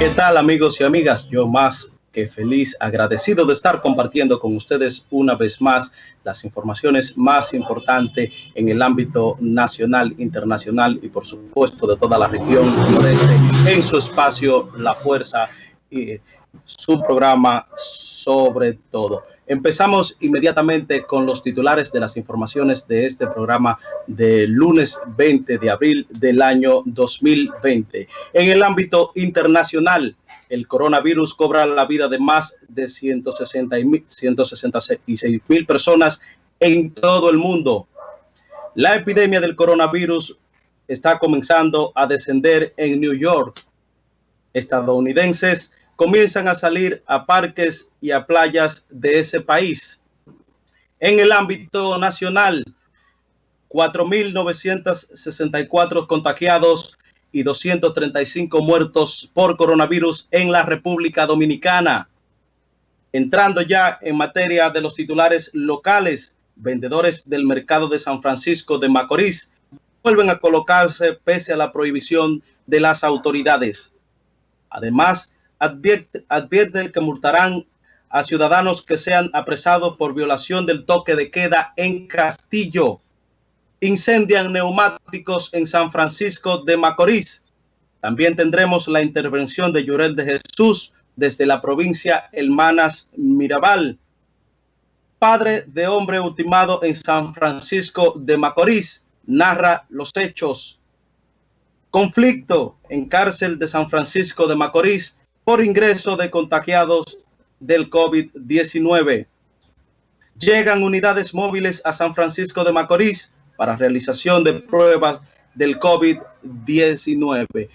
¿Qué tal amigos y amigas? Yo más que feliz, agradecido de estar compartiendo con ustedes una vez más las informaciones más importantes en el ámbito nacional, internacional y por supuesto de toda la región en su espacio La Fuerza y su programa sobre todo. Empezamos inmediatamente con los titulares de las informaciones de este programa de lunes 20 de abril del año 2020. En el ámbito internacional, el coronavirus cobra la vida de más de 166 mil personas en todo el mundo. La epidemia del coronavirus está comenzando a descender en New York. Estadounidenses comienzan a salir a parques y a playas de ese país. En el ámbito nacional, 4.964 contagiados y 235 muertos por coronavirus en la República Dominicana. Entrando ya en materia de los titulares locales, vendedores del mercado de San Francisco de Macorís vuelven a colocarse pese a la prohibición de las autoridades. Además, advierte, que multarán a ciudadanos que sean apresados por violación del toque de queda en Castillo. Incendian neumáticos en San Francisco de Macorís. También tendremos la intervención de Llorel de Jesús desde la provincia Hermanas Mirabal. Padre de hombre ultimado en San Francisco de Macorís narra los hechos. Conflicto en cárcel de San Francisco de Macorís ingreso de contagiados del COVID-19. Llegan unidades móviles a San Francisco de Macorís para realización de pruebas del COVID-19.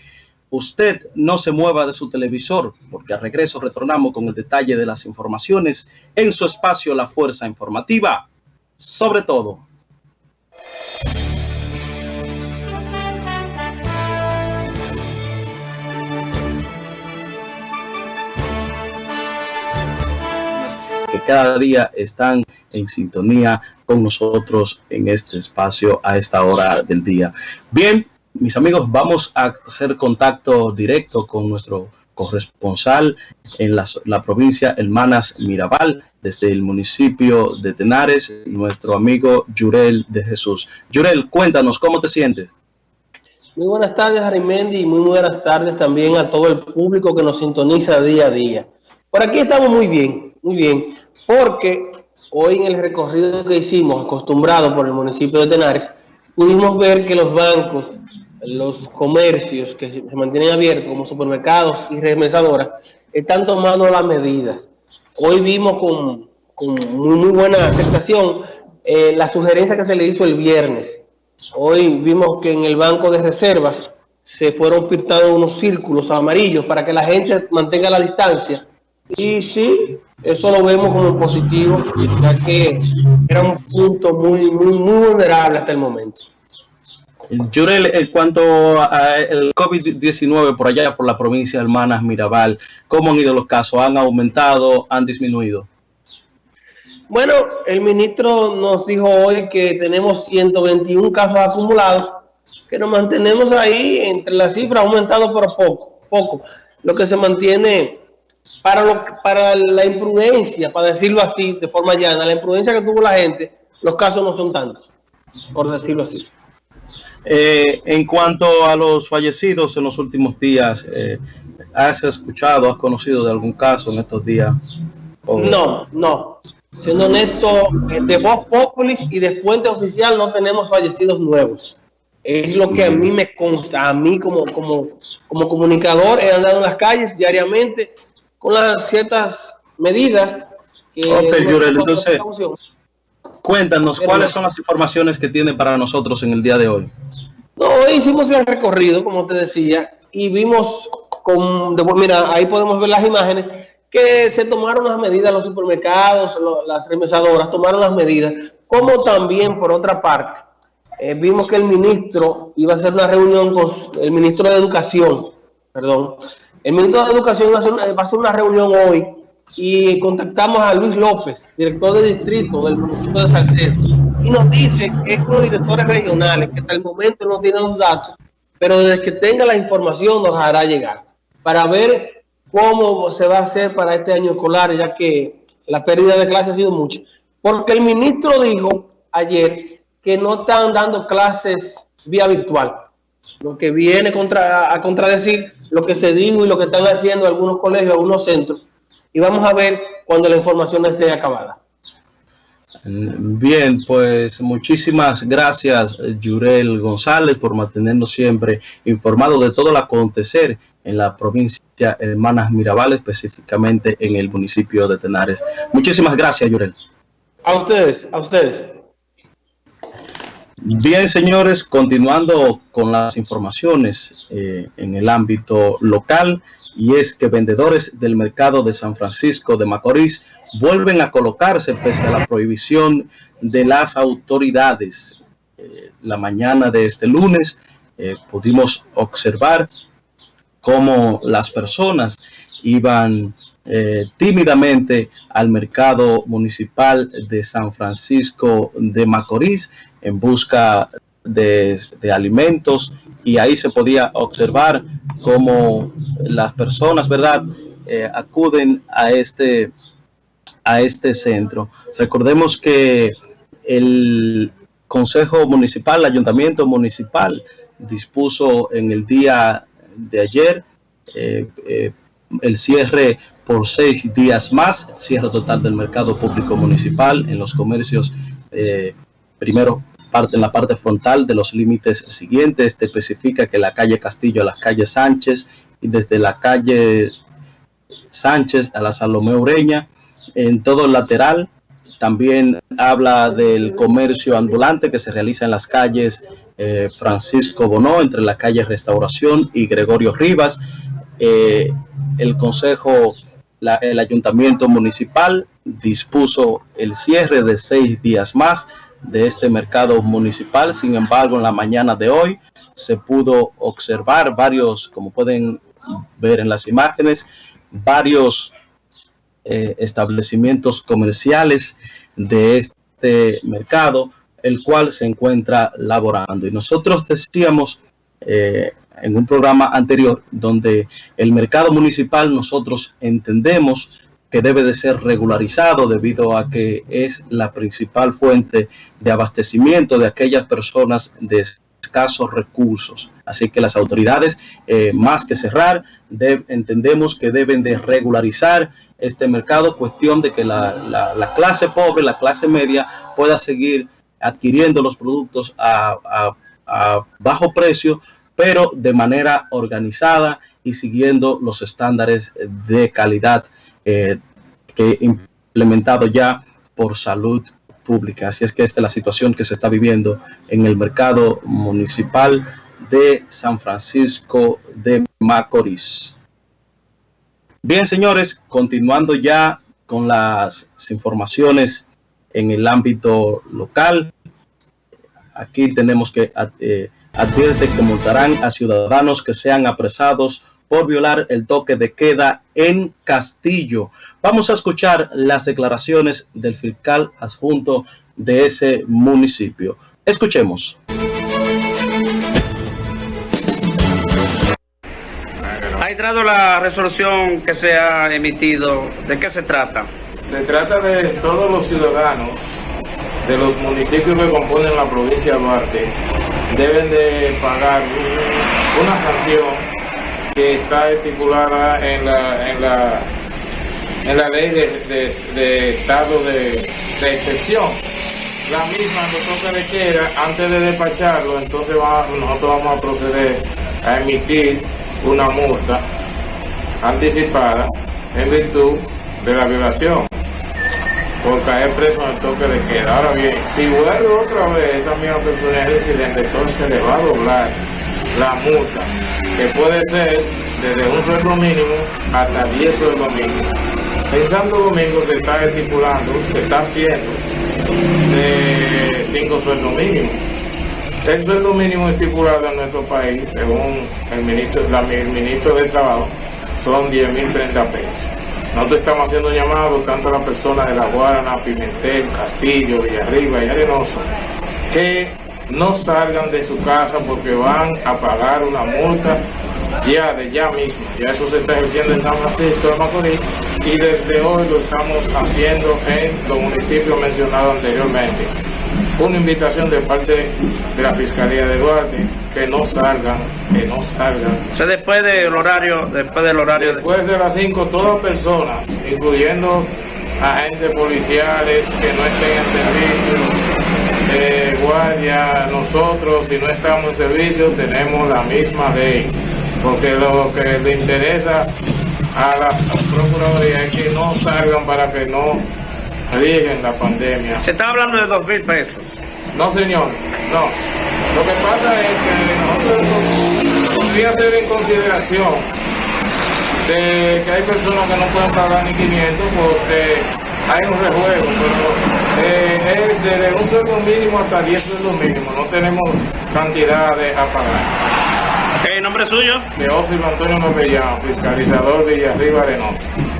Usted no se mueva de su televisor, porque al regreso retornamos con el detalle de las informaciones en su espacio La Fuerza Informativa. Sobre todo. Cada día están en sintonía con nosotros en este espacio a esta hora del día. Bien, mis amigos, vamos a hacer contacto directo con nuestro corresponsal en la, provincia Hermanas Mirabal, desde el municipio de Tenares, nuestro amigo Yurel de Jesús. Yurel, cuéntanos, ¿cómo te sientes? Muy buenas tardes, Arimendi, y muy buenas tardes también a todo el público que nos sintoniza día a día. Por aquí estamos muy bien, muy bien porque hoy en el recorrido que hicimos, acostumbrado por el municipio de Tenares, pudimos ver que los bancos, los comercios que se mantienen abiertos como supermercados y remesadoras, están tomando las medidas. Hoy vimos con, muy, buena aceptación eh, la sugerencia que se le hizo el viernes. Hoy vimos que en el banco de reservas se fueron pintados unos círculos amarillos para que la gente mantenga la distancia. Y sí, eso lo vemos como positivo, ya que era un punto muy, muy, muy vulnerable hasta el momento. Yurel, en cuanto al COVID-19 por allá, por la provincia de Hermanas Mirabal, ¿cómo han ido los casos? ¿Han aumentado? ¿Han disminuido? Bueno, el ministro nos dijo hoy que tenemos 121 casos acumulados, que nos mantenemos ahí entre las cifras, aumentado por poco, poco. Lo que se mantiene para, lo, para la imprudencia, para decirlo así, de forma llana, la imprudencia que tuvo la gente, los casos no son tantos, por decirlo así. Eh, en cuanto a los fallecidos en los últimos días, eh, ¿has escuchado, has conocido de algún caso en estos días? No, no. Siendo honesto, eh, de voz populis y de fuente oficial no tenemos fallecidos nuevos. Es lo que a mí me consta, a mí como, como, como comunicador he andado en las calles diariamente con las ciertas medidas. Que ok, Yurel, entonces, cuéntanos, ¿cuáles son las informaciones que tiene para nosotros en el día de hoy? No, hoy hicimos el recorrido, como te decía, y vimos, con, mira, ahí podemos ver las imágenes, que se tomaron las medidas, los supermercados, las remesadoras tomaron las medidas, como también, por otra parte, eh, vimos que el ministro iba a hacer una reunión con el ministro de Educación, perdón, el ministro de Educación va a, hacer una, reunión hoy y contactamos a Luis López, director de distrito del municipio de Salcedo, y nos dice que es con los directores regionales, que hasta el momento no tienen los datos, pero desde que tenga la información nos hará llegar. para ver cómo se va a hacer para este año escolar, ya que la pérdida de clases ha sido mucha. Porque el ministro dijo ayer que no están dando clases vía virtual, lo que viene contra, a contradecir lo que se dijo y lo que están haciendo algunos colegios, algunos centros. Y vamos a ver cuando la información esté acabada. Bien, pues muchísimas gracias, Yurel González, por mantenernos siempre informados de todo el acontecer en la provincia Hermanas Mirabal, específicamente en el municipio de Tenares. Muchísimas gracias, Yurel. A ustedes, a ustedes. Bien, señores, continuando con las informaciones eh, en el ámbito local, y es que vendedores del mercado de San Francisco de Macorís vuelven a colocarse pese a la prohibición de las autoridades. Eh, la mañana de este lunes eh, pudimos observar cómo las personas iban eh, tímidamente al mercado municipal de San Francisco de Macorís en busca de, alimentos y ahí se podía observar cómo las personas, ¿verdad?, eh, acuden a este, a este centro. Recordemos que el Consejo Municipal, el Ayuntamiento Municipal, dispuso en el día de ayer eh, eh, el cierre por seis días más, cierre total del mercado público municipal en los comercios, eh, primero parte, en la parte frontal de los límites siguientes, este especifica que la calle Castillo a la calle Sánchez y desde la calle Sánchez a la Salomé Ureña, en todo el lateral, también habla del comercio ambulante que se realiza en las calles Francisco Bonó, entre la calle Restauración y Gregorio Rivas, eh, el Consejo, el Ayuntamiento Municipal dispuso el cierre de seis días más de este mercado municipal. Sin embargo, en la mañana de hoy se pudo observar varios, como pueden ver en las imágenes, varios eh, establecimientos comerciales de este mercado, el cual se encuentra laborando. Y nosotros decíamos eh, en un programa anterior donde el mercado municipal nosotros entendemos que debe de ser regularizado debido a que es la principal fuente de abastecimiento de aquellas personas de escasos recursos. Así que las autoridades, eh, más que cerrar, entendemos que deben de regularizar este mercado, cuestión de que la, clase pobre, la clase media, pueda seguir adquiriendo los productos a bajo precio pero de manera organizada y siguiendo los estándares de calidad eh, que implementado ya por salud pública. Así es que esta es la situación que se está viviendo en el mercado municipal de San Francisco de Macorís. Bien, señores, continuando ya con las informaciones en el ámbito local. Aquí tenemos que eh, advierte que multarán a ciudadanos que sean apresados por violar el toque de queda en Castillo. Vamos a escuchar las declaraciones del fiscal adjunto de ese municipio. Escuchemos. Ha entrado la resolución que se ha emitido. ¿De qué se trata? Se trata de todos los ciudadanos de los municipios que componen la provincia de Duarte deben de pagar una sanción que está estipulada en la, en la, en la ley de, estado de, excepción. La misma nosotros le queda, antes de despacharlo, entonces nosotros vamos a proceder a emitir una multa anticipada en virtud de la violación por caer preso en el toque de queda. Ahora bien, si vuelve otra vez esa misma persona es residente, entonces le va a doblar la multa, que puede ser desde un sueldo mínimo hasta 10 sueldos mínimos. En Santo Domingo se está estipulando, se está haciendo de 5 sueldos mínimos. El sueldo mínimo estipulado en nuestro país, según el ministro, el ministro de Trabajo, son 10.030 pesos. Nosotros estamos haciendo llamados tanto a las personas de La Guarana, Pimentel, Castillo, Villarriba y Arenoso, que no salgan de su casa porque van a pagar una multa ya de ya mismo. Ya eso se está ejerciendo en San Francisco de Macorís y desde hoy lo estamos haciendo en los municipios mencionados anteriormente. Una invitación de parte de la Fiscalía de Duarte que no salgan, que no salgan. Después del horario, después del horario. Después de las 5, todas personas, incluyendo agentes policiales que no estén en servicio, eh, guardia, nosotros si no estamos en servicio tenemos la misma ley, porque lo que le interesa a la Procuraduría es que no salgan para que no rieguen la pandemia. Se está hablando de dos mil pesos. No señor, no. Lo que pasa es que nosotros podría ser en consideración de que hay personas que no pueden pagar ni 500 porque hay un rejuego, pero eh, es desde un sueldo mínimo hasta 10 sueldos mínimos, no tenemos cantidades a pagar. ¿Qué nombre suyo? Teófilo Antonio Novellán, fiscalizador Villarriba Arenoso.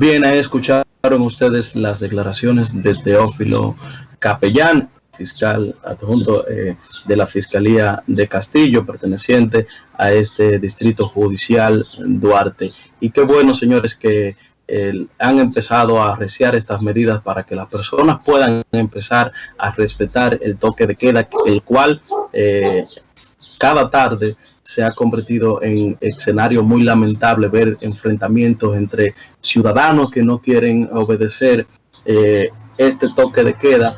Bien, ahí escucharon ustedes las declaraciones de Teófilo Capellán, fiscal adjunto eh, de la Fiscalía de Castillo, perteneciente a este distrito judicial Duarte. Y qué bueno, señores, que eh, han empezado a arreciar estas medidas para que las personas puedan empezar a respetar el toque de queda, el cual eh, cada tarde se ha convertido en escenario muy lamentable ver enfrentamientos entre ciudadanos que no quieren obedecer eh, este toque de queda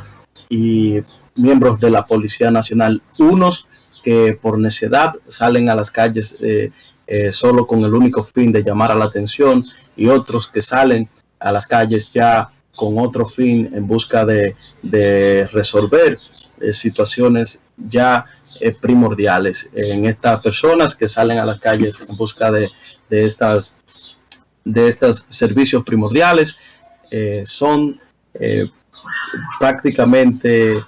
y miembros de la Policía Nacional, unos que por necedad salen a las calles eh, eh, solo con el único fin de llamar a la atención y otros que salen a las calles ya con otro fin en busca de, resolver situaciones ya eh, primordiales en estas personas que salen a las calles en busca de, de estas de estos servicios primordiales eh, son prácticamente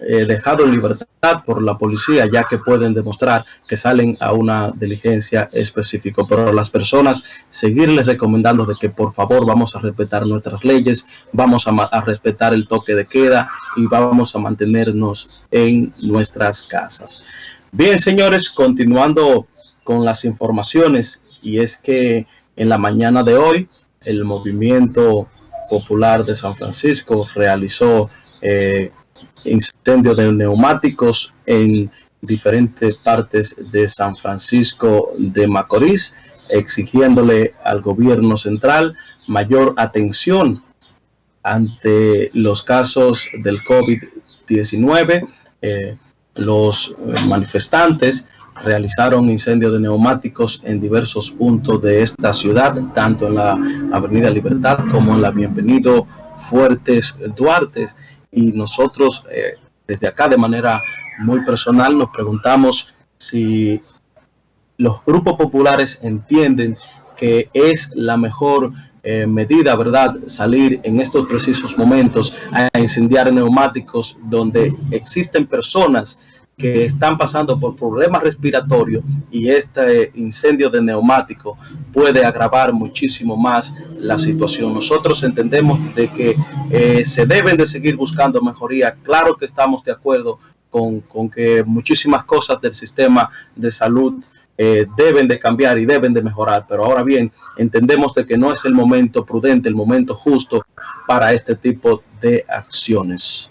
eh, dejado en libertad por la policía, ya que pueden demostrar que salen a una diligencia específica. Pero las personas, seguirles recomendando de que por favor vamos a respetar nuestras leyes, vamos a, a respetar el toque de queda y vamos a mantenernos en nuestras casas. Bien, señores, continuando con las informaciones, y es que en la mañana de hoy, el movimiento popular de San Francisco realizó eh, incendio de neumáticos en diferentes partes de San Francisco de Macorís, exigiéndole al gobierno central mayor atención ante los casos del COVID-19. Eh, los manifestantes realizaron incendios de neumáticos en diversos puntos de esta ciudad, tanto en la Avenida Libertad como en la Bienvenido Fuertes Duarte y nosotros eh, desde acá de manera muy personal nos preguntamos si los grupos populares entienden que es la mejor eh, medida, ¿verdad? Salir en estos precisos momentos a incendiar neumáticos donde existen personas que están pasando por problemas respiratorios y este incendio de neumático puede agravar muchísimo más la situación. Nosotros entendemos de que eh, se deben de seguir buscando mejoría. Claro que estamos de acuerdo con, con que muchísimas cosas del sistema de salud eh, deben de cambiar y deben de mejorar, pero ahora bien, entendemos de que no es el momento prudente, el momento justo para este tipo de acciones.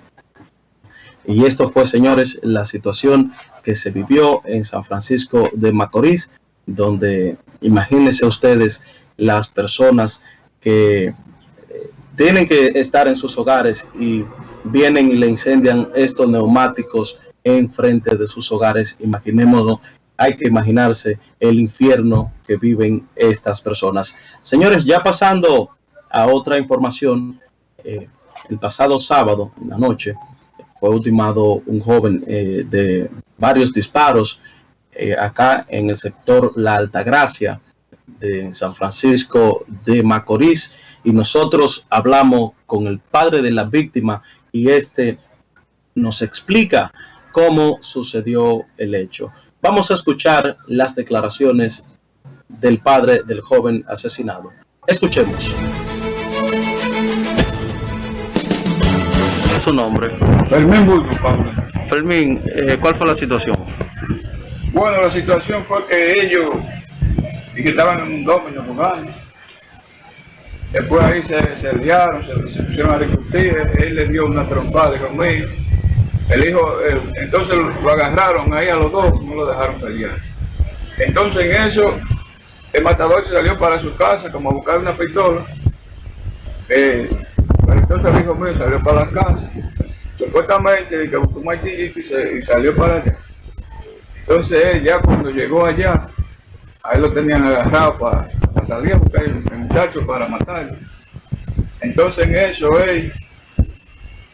Y esto fue, señores, la situación que se vivió en San Francisco de Macorís, donde imagínense ustedes las personas que eh, tienen que estar en sus hogares y vienen y le incendian estos neumáticos en frente de sus hogares. Imaginémonos, hay que imaginarse el infierno que viven estas personas. Señores, ya pasando a otra información, eh, el pasado sábado en la noche, fue ultimado un joven eh, de varios disparos eh, acá en el sector La Altagracia de San Francisco de Macorís y nosotros hablamos con el padre de la víctima y este nos explica cómo sucedió el hecho. Vamos a escuchar las declaraciones del padre del joven asesinado. Escuchemos. Su nombre? Fermín Burgo, Pablo. Fermín, eh, ¿cuál fue la situación? Bueno, la situación fue que ellos y que estaban en un domino jugando. Después ahí se, se liaron, se, se pusieron a discutir, él le dio una trompada conmigo. El hijo, entonces lo agarraron ahí a los dos, no lo dejaron pelear. Entonces en eso, el matador se salió para su casa como a buscar una pistola. Eh, entonces el hijo mío salió para la casa. Supuestamente que buscó un martillito y, salió para allá. Entonces él ya cuando llegó allá, a él lo tenían agarrado para, salir a buscar el, el muchacho para matarlo. Entonces en eso él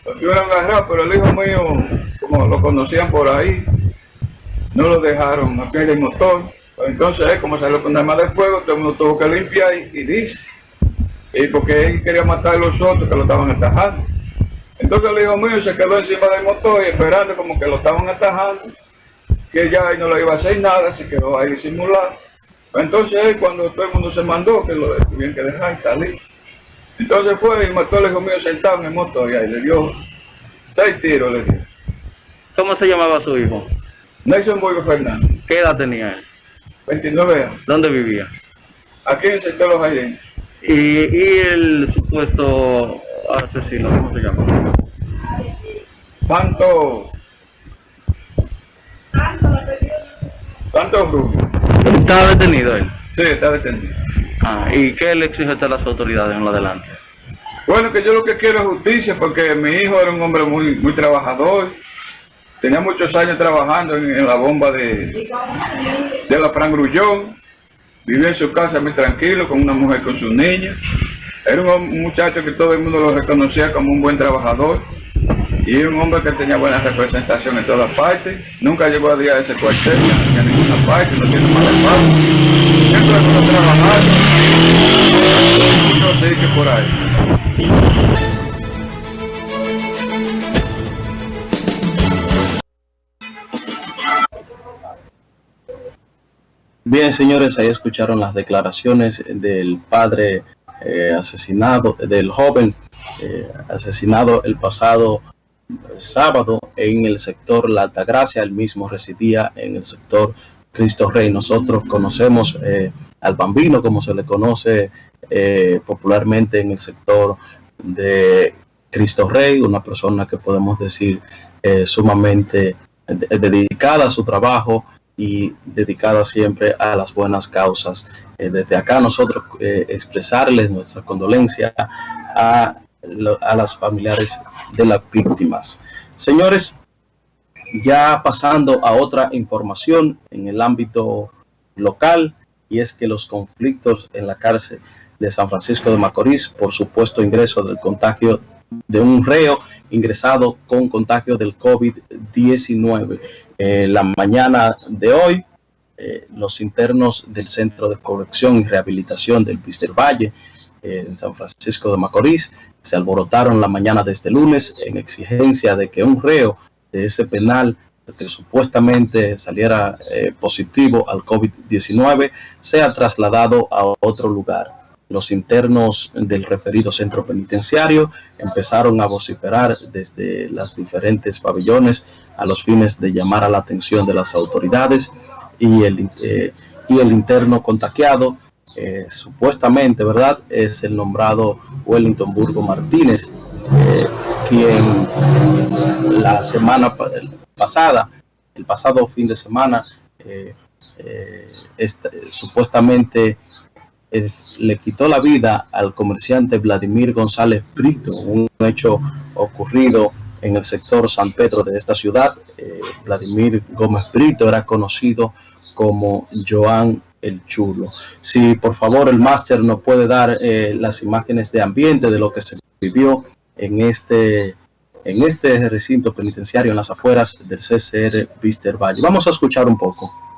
lo tuvieron agarrado, pero el hijo mío, como lo conocían por ahí, no lo dejaron abrir el motor. Entonces él, como salió con arma de fuego, todo el mundo tuvo que limpiar y dice, y porque él quería matar a los otros que lo estaban atajando. Entonces el hijo mío se quedó encima del motor y esperando como que lo estaban atajando que ya él no le iba a hacer nada, se quedó ahí simulado. Entonces él, cuando todo el mundo se mandó, que lo tuvieron que dejar y salir. Entonces fue y mató al hijo mío sentado en el motor y ahí le dio seis tiros, le dio. ¿Cómo se llamaba su hijo? Nelson Boyo Fernández, ¿Qué edad tenía él? 29 años, ¿Dónde vivía? aquí en el sector Los Jardines. Y, y el supuesto asesino, ¿cómo se llama? Santo. Santo Rubio. ¿Estaba detenido él? Sí, está detenido. Ah, ¿Y qué le exige a las autoridades en lo adelante? Bueno, que yo lo que quiero es justicia porque mi hijo era un hombre muy, muy trabajador. Tenía muchos años trabajando en, en la bomba de, de la Fran Grullón. Vivía en su casa muy tranquilo con una mujer con sus niñas. Era un, muchacho que todo el mundo lo reconocía como un buen trabajador. Y era un hombre que tenía buena representación en todas partes. Nunca llegó a día de ese cuartel ni a ninguna parte, no tiene mala fama. Siempre estuvo trabajando. No sé qué por ahí. Bien, señores, ahí escucharon las declaraciones del padre eh, asesinado, del joven eh, asesinado el pasado sábado en el sector La Altagracia, él mismo residía en el sector Cristo Rey. Nosotros conocemos eh, al bambino, como se le conoce eh, popularmente en el sector de Cristo Rey, una persona que podemos decir sumamente de- dedicada a su trabajo y dedicada siempre a las buenas causas. Eh, desde acá nosotros eh, expresarles nuestra condolencia a, a las familiares de las víctimas. Señores, ya pasando a otra información en el ámbito local, y es que los conflictos en la cárcel de San Francisco de Macorís por supuesto ingreso del contagio de un reo ingresado con contagio del COVID-19. Eh, la mañana de hoy, eh, los internos del Centro de Corrección y Rehabilitación del Pister Valle eh, en San Francisco de Macorís se alborotaron la mañana de este lunes en exigencia de que un reo de ese penal que supuestamente saliera eh, positivo al COVID-19 sea trasladado a otro lugar. Los internos del referido centro penitenciario empezaron a vociferar desde las diferentes pabellones a los fines de llamar a la atención de las autoridades y el, eh, y el interno contagiado, eh, supuestamente, ¿verdad?, es el nombrado Wellington Burgo Martínez, eh, quien la semana pa- pasada, el pasado fin de semana, esta- supuestamente le quitó la vida al comerciante Vladimir González Brito, un hecho ocurrido en el sector San Pedro de esta ciudad. Eh, Vladimir Gómez Brito era conocido como Joan el Chulo. Si por favor el máster nos puede dar eh, las imágenes de ambiente de lo que se vivió en este en este recinto penitenciario en las afueras del CCR Vister Valle. Vamos a escuchar un poco.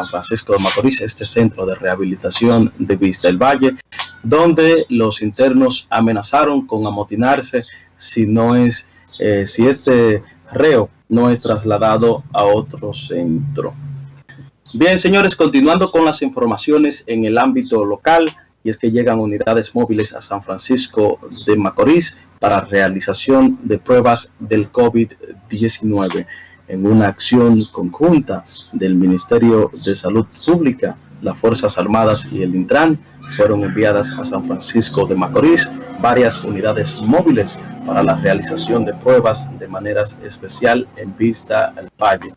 San Francisco de Macorís, este centro de rehabilitación de Vista del Valle, donde los internos amenazaron con amotinarse si no es, eh, si este reo no es trasladado a otro centro. Bien, señores, continuando con las informaciones en el ámbito local, y es que llegan unidades móviles a San Francisco de Macorís para realización de pruebas del COVID-19 en una acción conjunta del Ministerio de Salud Pública, las Fuerzas Armadas y el Intran fueron enviadas a San Francisco de Macorís varias unidades móviles para la realización de pruebas de manera especial en vista al valle,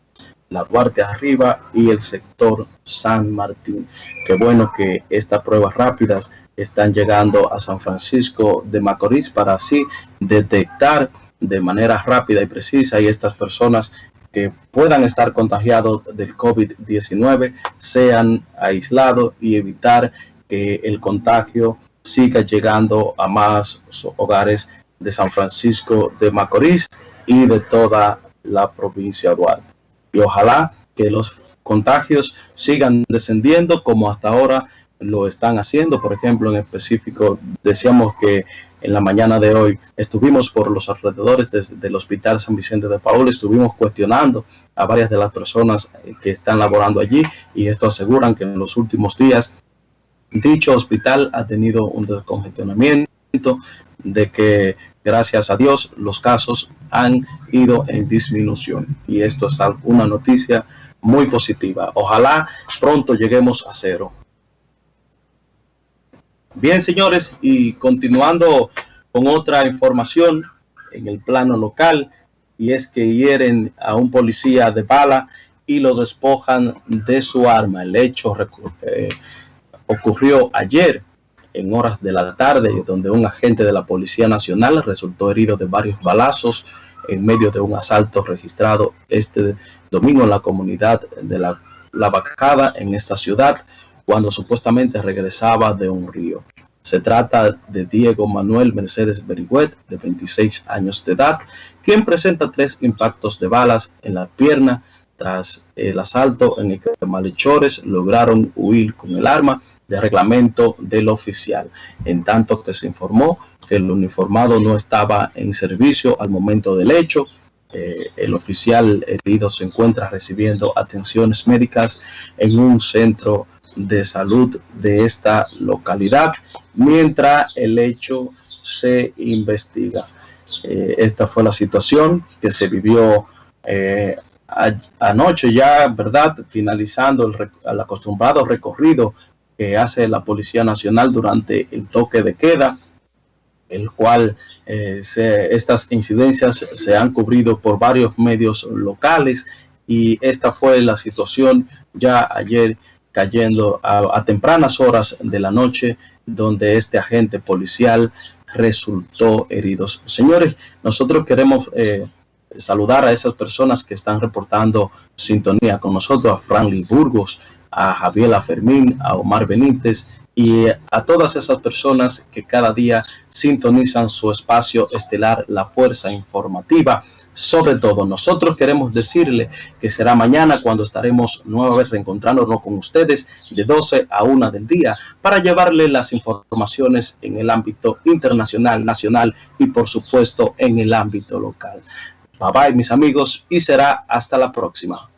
la Duarte Arriba y el sector San Martín. Qué bueno que estas pruebas rápidas están llegando a San Francisco de Macorís para así detectar de manera rápida y precisa y estas personas que puedan estar contagiados del COVID-19 sean aislados y evitar que el contagio siga llegando a más hogares de San Francisco de Macorís y de toda la provincia de Duarte. Y ojalá que los contagios sigan descendiendo como hasta ahora lo están haciendo. Por ejemplo, en específico, decíamos que en la mañana de hoy estuvimos por los alrededores del Hospital San Vicente de Paul, estuvimos cuestionando a varias de las personas eh, que están laborando allí y esto aseguran que en los últimos días dicho hospital ha tenido un descongestionamiento de que gracias a Dios los casos han ido en disminución y esto es una noticia muy positiva. Ojalá pronto lleguemos a cero. Bien, señores, y continuando con otra información en el plano local, y es que hieren a un policía de bala y lo despojan de su arma. El hecho eh, ocurrió ayer en horas de la tarde, donde un agente de la Policía Nacional resultó herido de varios balazos en medio de un asalto registrado este domingo en la comunidad de la, la Bacada en esta ciudad cuando supuestamente regresaba de un río. Se trata de Diego Manuel Mercedes Berigüet, de 26 años de edad, quien presenta tres impactos de balas en la pierna tras el asalto en el que malhechores lograron huir con el arma de reglamento del oficial, en tanto que se informó que el uniformado no estaba en servicio al momento del hecho. Eh, el oficial herido se encuentra recibiendo atenciones médicas en un centro de salud de esta localidad mientras el hecho se investiga. Eh, esta fue la situación que se vivió eh, anoche ya, ¿verdad? Finalizando el, acostumbrado recorrido que hace la Policía Nacional durante el toque de queda, el cual eh, estas incidencias se han cubrido por varios medios locales y esta fue la situación ya ayer cayendo a, tempranas horas de la noche, donde este agente policial resultó heridos. Señores, nosotros queremos eh, saludar a esas personas que están reportando sintonía con nosotros, a Franklin Burgos, a Javier Fermín, a Omar Benítez y a todas esas personas que cada día sintonizan su espacio estelar, la fuerza informativa sobre todo. Nosotros queremos decirle que será mañana cuando estaremos nuevamente reencontrándonos con ustedes de 12 a 1 del día para llevarle las informaciones en el ámbito internacional, nacional y por supuesto en el ámbito local. Bye bye mis amigos y será hasta la próxima.